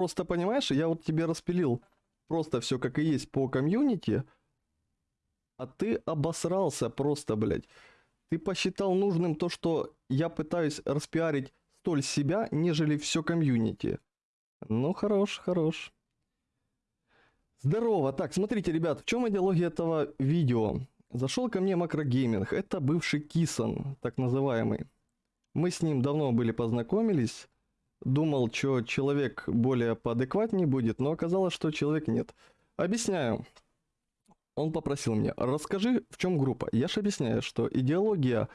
Просто понимаешь, я вот тебе распилил просто все как и есть по комьюнити, а ты обосрался просто, блядь. Ты посчитал нужным то, что я пытаюсь распиарить столь себя, нежели все комьюнити. Ну, хорош, хорош. Здорово. Так, смотрите, ребят, в чем идеология этого видео? Зашел ко мне макрогейминг. Это бывший Кисон, так называемый. Мы с ним давно были познакомились. Думал, что человек более поадекватнее будет, но оказалось, что человек нет. Объясняю. Он попросил меня, расскажи, в чем группа. Я же объясняю, что идеология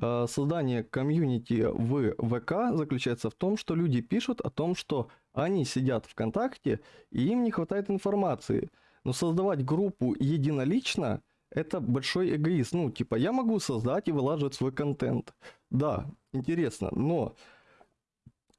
э, создания комьюнити в ВК заключается в том, что люди пишут о том, что они сидят ВКонтакте и им не хватает информации. Но создавать группу единолично – это большой эгоизм. Ну, типа, я могу создать и вылаживать свой контент. Да, интересно, но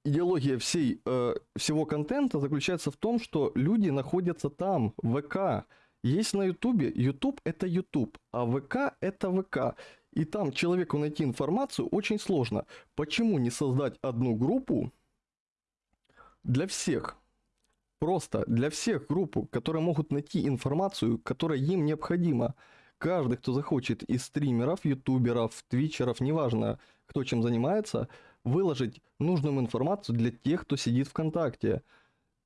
идеология всей, э, всего контента заключается в том, что люди находятся там, в ВК. Есть на Ютубе, Ютуб это Ютуб, а ВК это ВК. И там человеку найти информацию очень сложно. Почему не создать одну группу для всех? Просто для всех группу, которые могут найти информацию, которая им необходима. Каждый, кто захочет из стримеров, ютуберов, твичеров, неважно, кто чем занимается, выложить нужную информацию для тех, кто сидит ВКонтакте.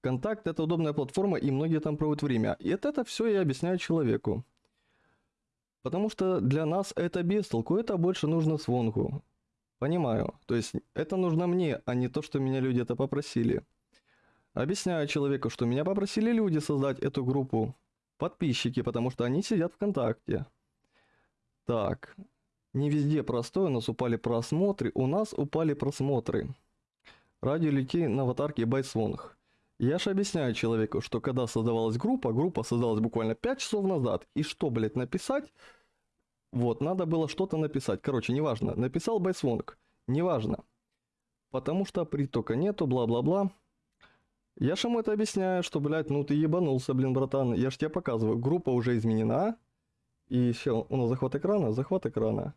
Контакт это удобная платформа, и многие там проводят время. И это, это все я объясняю человеку. Потому что для нас это без это больше нужно свонгу. Понимаю. То есть это нужно мне, а не то, что меня люди это попросили. Объясняю человеку, что меня попросили люди создать эту группу. Подписчики, потому что они сидят ВКонтакте. Так, не везде простой, у нас упали просмотры. У нас упали просмотры. Радио летей на аватарке Байсвонг. Я же объясняю человеку, что когда создавалась группа, группа создалась буквально 5 часов назад. И что, блядь, написать? Вот, надо было что-то написать. Короче, неважно. Написал Байсвонг. Неважно. Потому что притока нету, бла-бла-бла. Я же ему это объясняю, что, блядь, ну ты ебанулся, блин, братан. Я же тебе показываю. Группа уже изменена. И все, у нас захват экрана, захват экрана.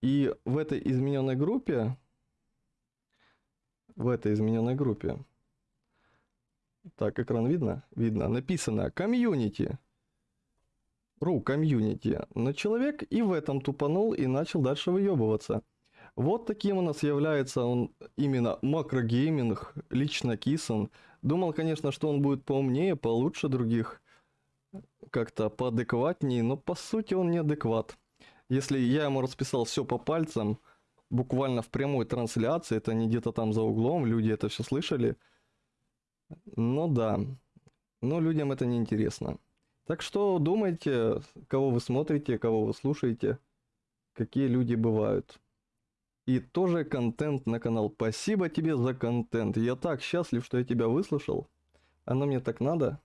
И в этой измененной группе, в этой измененной группе, так, экран видно? Видно. Написано комьюнити. Ру, комьюнити. Но человек и в этом тупанул и начал дальше выебываться. Вот таким у нас является он именно макрогейминг, лично Кисон. Думал, конечно, что он будет поумнее, получше других как-то поадекватнее, но по сути он неадекват. Если я ему расписал все по пальцам, буквально в прямой трансляции, это не где-то там за углом, люди это все слышали. Ну да, но людям это не интересно. Так что думайте, кого вы смотрите, кого вы слушаете, какие люди бывают. И тоже контент на канал. Спасибо тебе за контент. Я так счастлив, что я тебя выслушал. Оно мне так надо.